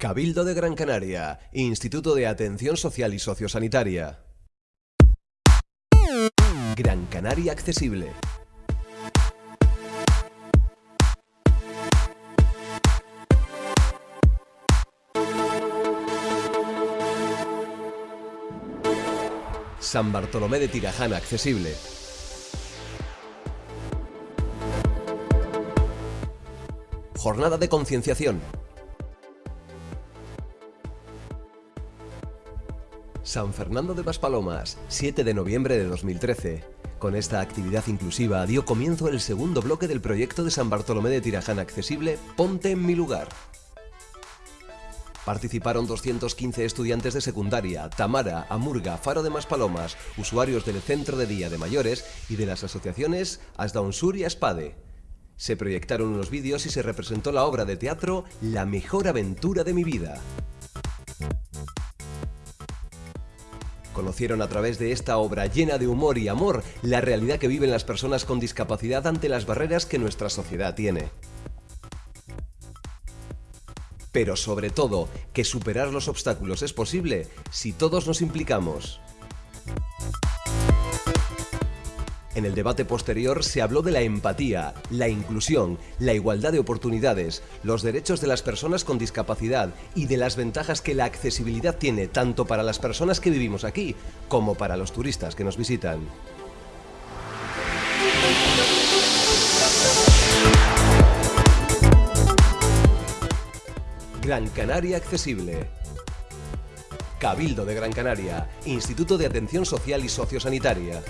Cabildo de Gran Canaria, Instituto de Atención Social y Sociosanitaria. Gran Canaria Accesible. San Bartolomé de Tirajana Accesible. Jornada de concienciación. San Fernando de Maspalomas, 7 de noviembre de 2013. Con esta actividad inclusiva dio comienzo el segundo bloque del proyecto de San Bartolomé de Tirajana accesible Ponte en mi lugar. Participaron 215 estudiantes de secundaria, Tamara, Amurga, Faro de Maspalomas, usuarios del Centro de Día de Mayores y de las asociaciones Asdaunsur y Aspade. Se proyectaron unos vídeos y se representó la obra de teatro La mejor aventura de mi vida. Conocieron a través de esta obra llena de humor y amor la realidad que viven las personas con discapacidad ante las barreras que nuestra sociedad tiene. Pero sobre todo, que superar los obstáculos es posible si todos nos implicamos. En el debate posterior se habló de la empatía, la inclusión, la igualdad de oportunidades, los derechos de las personas con discapacidad y de las ventajas que la accesibilidad tiene tanto para las personas que vivimos aquí como para los turistas que nos visitan. Gran Canaria Accesible. Cabildo de Gran Canaria, Instituto de Atención Social y Sociosanitaria.